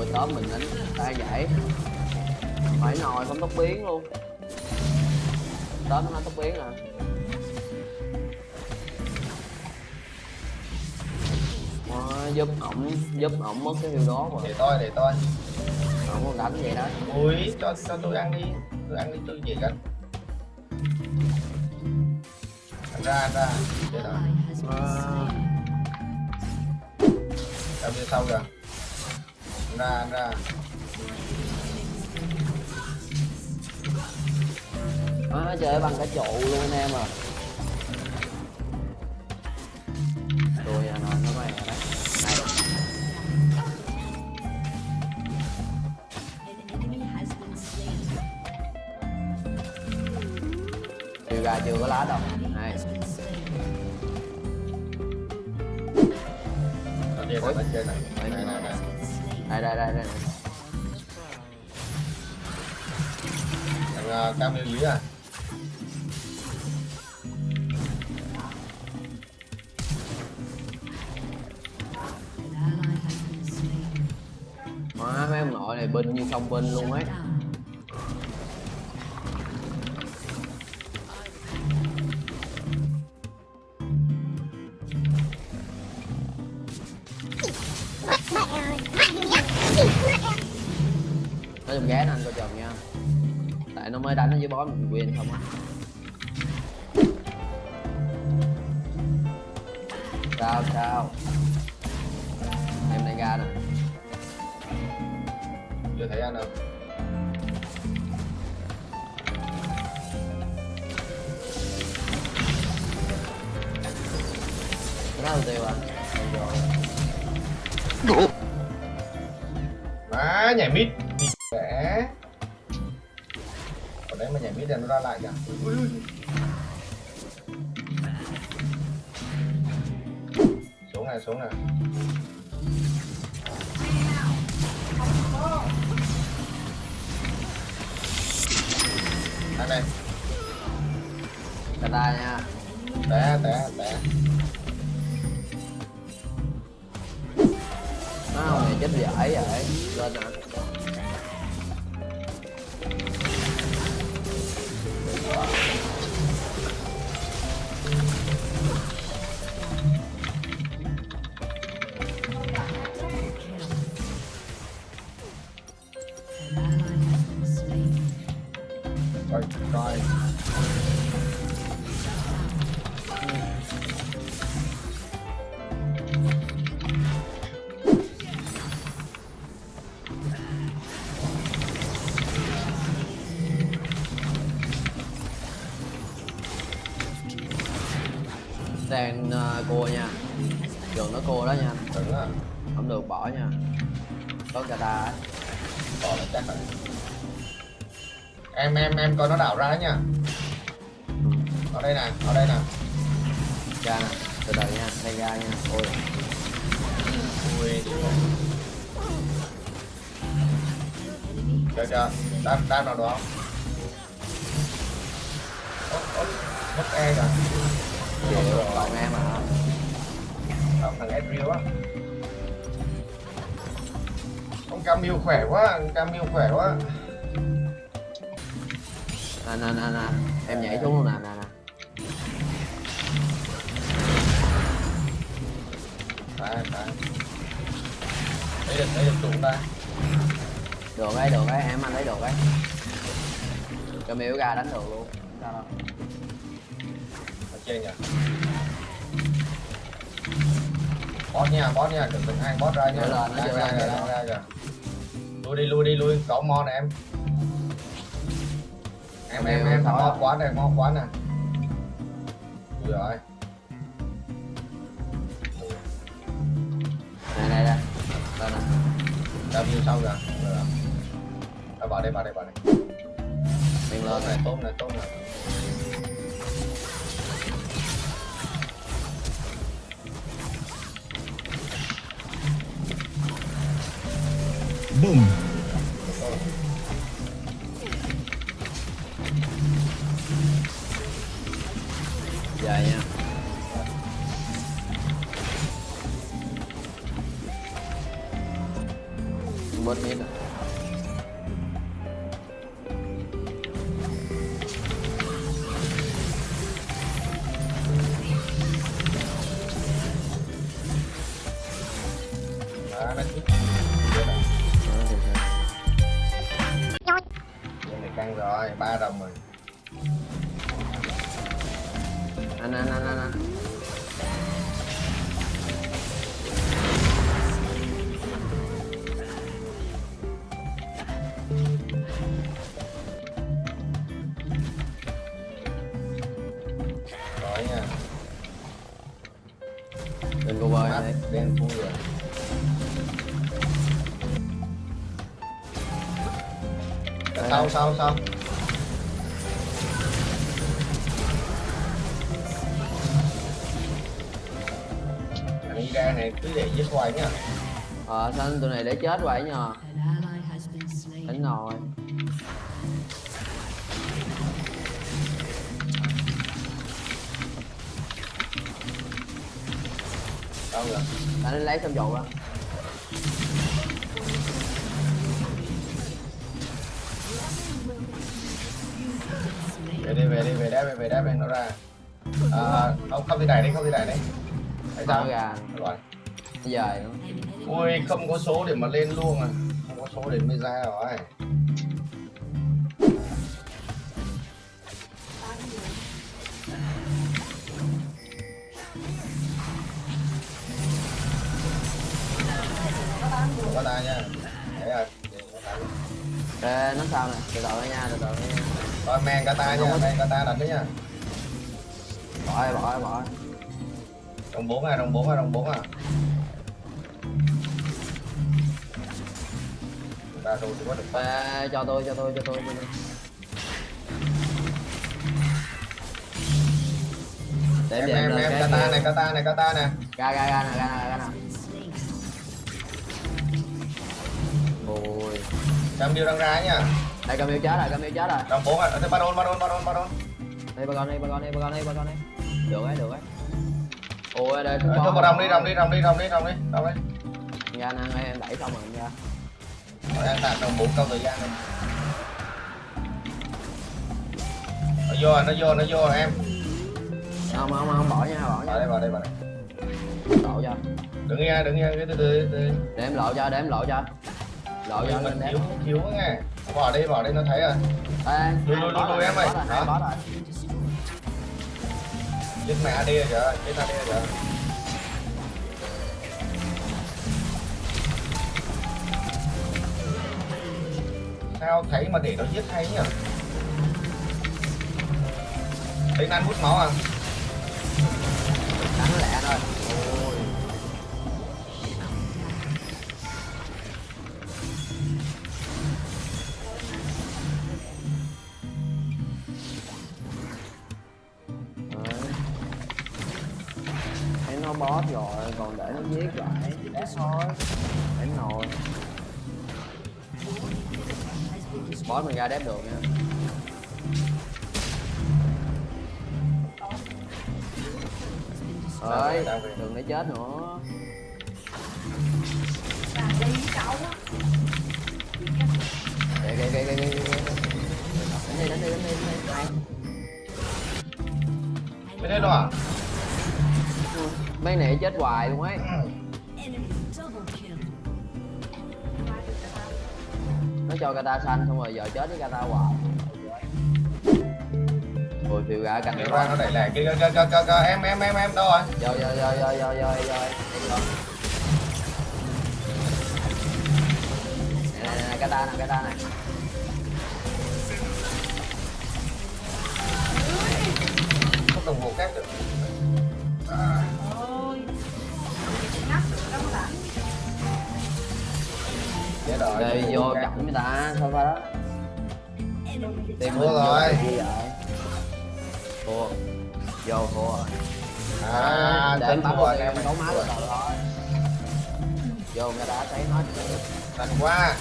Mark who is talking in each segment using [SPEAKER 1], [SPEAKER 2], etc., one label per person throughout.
[SPEAKER 1] ui tóm mình đánh tay giải. Phải nồi không tốc biến luôn. Tóm nó tốc biến à. Giúp ổng giúp ổng mất cái hiệu đó mà.
[SPEAKER 2] Để tôi để tôi.
[SPEAKER 1] Ổng còn đánh vậy đó.
[SPEAKER 2] Ui cho cho tôi ăn đi. Tôi ăn đi tôi gì กัน ăn ra ăn ra. Chết rồi
[SPEAKER 1] Ờ,
[SPEAKER 2] ra phía sau kìa ra ăn ra
[SPEAKER 1] nó chơi bằng cả trụ luôn anh em à. Tôi à nói nó mày đấy. Này. Chưa ra chưa có lá đâu. Này.
[SPEAKER 2] Trên này. Này này này
[SPEAKER 1] đây đây đây đây.
[SPEAKER 2] Thằng uh, cam yêu dưới à?
[SPEAKER 1] Má mấy ông nội này binh như không binh luôn ấy nó dùng ghé nó anh coi chừng nha. Tại nó mới đánh nó với bó mình win không á. Sao sao? Em này ra nè.
[SPEAKER 2] Chưa thấy ăn đâu.
[SPEAKER 1] Là tiêu à?
[SPEAKER 2] Má nhảy mít vẽ ở đấy mà nhảy mít nó ra lại kìa. Ui, ui. xuống này xuống này. Ăn này
[SPEAKER 1] cà ta nha.
[SPEAKER 2] Té té té.
[SPEAKER 1] Nó không này chết dễ vậy lên nè cua nha. Trường nó cua đó nha.
[SPEAKER 2] Đừng á
[SPEAKER 1] không được bỏ nha. Có cà ta ấy.
[SPEAKER 2] bỏ là chắc rồi. Em em em coi nó đảo ra nha. Ở đây nè ở đây nè.
[SPEAKER 1] Ra nè từ từ nha đây ra nha. Ôi.
[SPEAKER 2] Ui chưa chưa đáp đáp nào đó Ốt, ốt, mất e rồi
[SPEAKER 1] chịu còn em à
[SPEAKER 2] Không, thằng adriel á Ông Camille khỏe quá, ông Camille khỏe quá
[SPEAKER 1] nè nè nè nè em nhảy xuống luôn nè nè nè
[SPEAKER 2] Phải, phải Lấy được, lấy được tụng ta
[SPEAKER 1] được ấy được ấy em anh lấy được ấy Camille ra đánh được luôn sao đâu
[SPEAKER 2] trên nhỉ Bot nha, bot nha, đừng đừng hai bot ra nha.
[SPEAKER 1] Lên, nó
[SPEAKER 2] Ra, ra,
[SPEAKER 1] lên,
[SPEAKER 2] ra, kìa Lui đi, lui đi, lui, có mo nè em. Em, em, em,
[SPEAKER 1] Thôi.
[SPEAKER 2] mo quá này, mo quá nè. Ui rồi
[SPEAKER 1] này này đây. Lên nè
[SPEAKER 2] ra view sau kìa. Rồi vào đây, vào đây, vào đây. Tốt
[SPEAKER 1] lên
[SPEAKER 2] này, tốt này, tốt này
[SPEAKER 3] Boom.
[SPEAKER 2] Ya,
[SPEAKER 1] ya. Buat meda.
[SPEAKER 2] Mana tuh? Ăn rồi, ba đồng rồi
[SPEAKER 1] anh anh anh anh anh.
[SPEAKER 2] Sau, sau, sau. Thằng ra này cứ để giết hoài nhá.
[SPEAKER 1] Ờ sao tụi này để chết vậy nhờ? Đánh nồi
[SPEAKER 2] Đâu rồi?
[SPEAKER 1] Đánh lấy xong dầu đó
[SPEAKER 2] về đi về đá về về đá về nó ra. À, không không đi này đi không đi này đi tại sao?
[SPEAKER 1] Ra.
[SPEAKER 2] rồi.
[SPEAKER 1] Dài nữa
[SPEAKER 2] ui không có số để mà lên luôn à. Không có số để mới ra rồi. Có ta nha. Đấy rồi Vậy có ta luôn.
[SPEAKER 1] Ê, nó sao nè? Từ từ nha từ từ nha
[SPEAKER 2] Rồi men kata nha, men kata đánh đấy nha.
[SPEAKER 1] bỏ đi bỏ đi bỏ đi.
[SPEAKER 2] Đồng bốn à, đồng bốn à, đồng bốn à. Ba rồi thì có được.
[SPEAKER 1] Ê, cho tôi cho tôi cho tôi cho tôi để
[SPEAKER 2] Em em em kata này, kata này, kata này.
[SPEAKER 1] ra ra ra nè ra nè ra nè ôi
[SPEAKER 2] Trăm điêu đang ra nha.
[SPEAKER 1] Đây cầm yêu chết rồi cầm yêu chết rồi
[SPEAKER 2] Đồng bốn à, thế ba đôn, ba đôn, ba đôn, ba đôn.
[SPEAKER 1] đây ba con đi ba con đi ba con đi ba con đi được đấy được đấy ôi đây
[SPEAKER 2] Ờ, Cho vào đồng đi, đồng đi, đồng đi, đồng đi, đồng đi, đồng đi.
[SPEAKER 1] ra nè em đẩy xong rồi em ra
[SPEAKER 2] Rồi đang tạt đồng bốn câu thời gian này. Nó vô, rồi, nó vô, nó vô rồi em.
[SPEAKER 1] không không không bỏ nha bỏ
[SPEAKER 2] Vào
[SPEAKER 1] nha
[SPEAKER 2] đây, vào đây, vào đây.
[SPEAKER 1] lộ cho
[SPEAKER 2] Đừng nghe, đừng nghe, cái từ từ,
[SPEAKER 1] để em lộ cho để em lộ cho lộ cho
[SPEAKER 2] Mình
[SPEAKER 1] lên
[SPEAKER 2] thiếu, thiếu nghe bỏ đi bỏ đi nó thấy rồi. Đuổi
[SPEAKER 1] đuổi
[SPEAKER 2] đuổi
[SPEAKER 1] đuổi
[SPEAKER 2] em ơi.
[SPEAKER 1] hả
[SPEAKER 2] chết mẹ đi rồi kìa chết đi rồi. Kìa sao thấy mà để nó giết hay nhỉ thấy nan hút máu à?
[SPEAKER 1] Đáng lẽ thôi. Nó boss rồi còn để nó giết lại. Để thôi. Đánh nồi boss mình ra đép được nha. Ơi đừng để chết nữa. Kìa kìa kìa kìa kìa đánh đi đánh đi đánh đi đánh đi.
[SPEAKER 2] Đấy đâu à?
[SPEAKER 1] mấy nãy chết hoài luôn ấy nó cho kata xanh xong rồi giờ chết với kata hoài Ôi phiêu ra cạnh
[SPEAKER 2] ra nó đẩy lại kia kia kia kia em em em em đâu rồi?
[SPEAKER 1] Vô vô vô vô vô vô vô. Nè nè nè cái ta nè nè.
[SPEAKER 2] Không đồng hồ khác được. về
[SPEAKER 1] vô chậm người ta sao đó? Tiền mua
[SPEAKER 2] rồi.
[SPEAKER 1] thua. Vô thua rồi.
[SPEAKER 2] À
[SPEAKER 1] ờ, để
[SPEAKER 2] tắm
[SPEAKER 1] rồi. em đấu má rồi vô người đã thấy nói
[SPEAKER 2] thành quá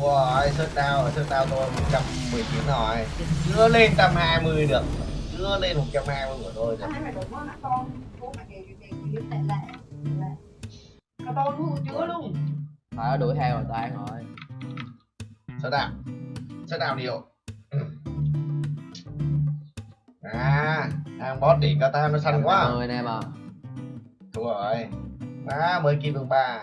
[SPEAKER 2] Wow, sức đau, sức đau tôi 110 triệu rồi. Chưa lên 120 được đưa lên một trăm mang luôn rồi
[SPEAKER 4] Cả to luôn, chứa luôn
[SPEAKER 1] phải nó đuổi theo rồi tan rồi.
[SPEAKER 2] Sao đạo sao đạo điều à hàng boss đỉnh kata nó săn quá.
[SPEAKER 1] người anh em à.
[SPEAKER 2] Thua rồi. À mới kim vương ba